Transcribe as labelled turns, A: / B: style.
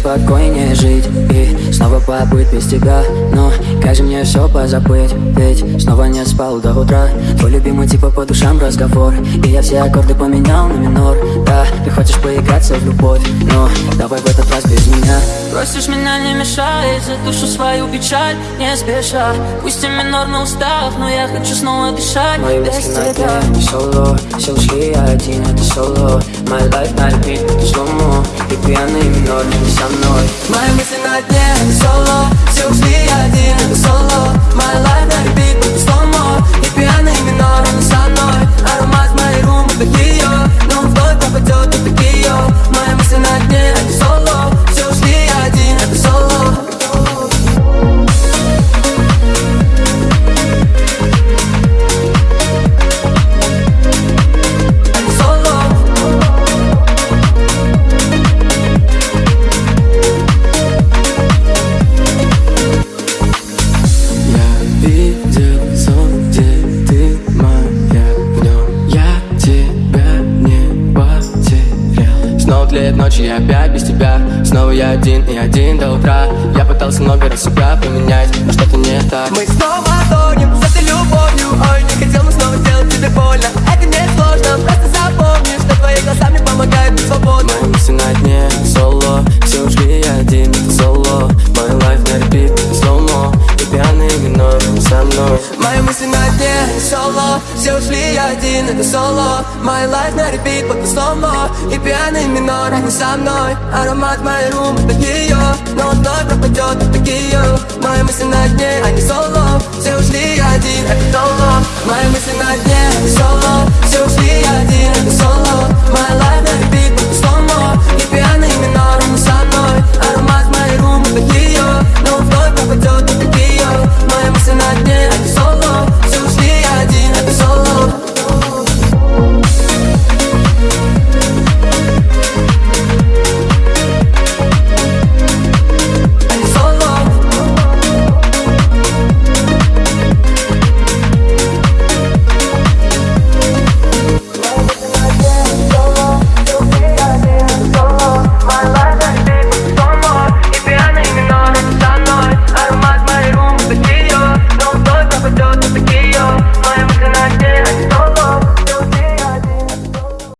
A: спокойнее жить И снова побыть без тебя, но же мне все позабыть Ведь снова не спал до утра. Твой любимый типа по душам разговор И я все аккорды поменял на минор. Да, ты хочешь поиграться в любовь Но давай в этот раз без меня.
B: Просишь меня не мешай За душу свою печаль не спеша. Пусть и минор на устах Но я хочу снова дышать
A: Мои
B: без тебя.
A: не соло Все ушли, я один, это соло. My life на repeat, это сломо И пьяный минор не со мной.
B: Мои мысли на дне,
C: тлеет ночи, я опять без тебя. Снова я один и один до утра. Я пытался много раз себя поменять, но что-то не так.
B: Мы снова
C: мысли на дне, соло Все ушли, я один, это соло.
B: My life на репит, под сломо. И пьяный минор, не со мной. Аромат моей румбы, это ее Но вновь пропадет, ее Мои мысли на дне, а не соло. Все ушли,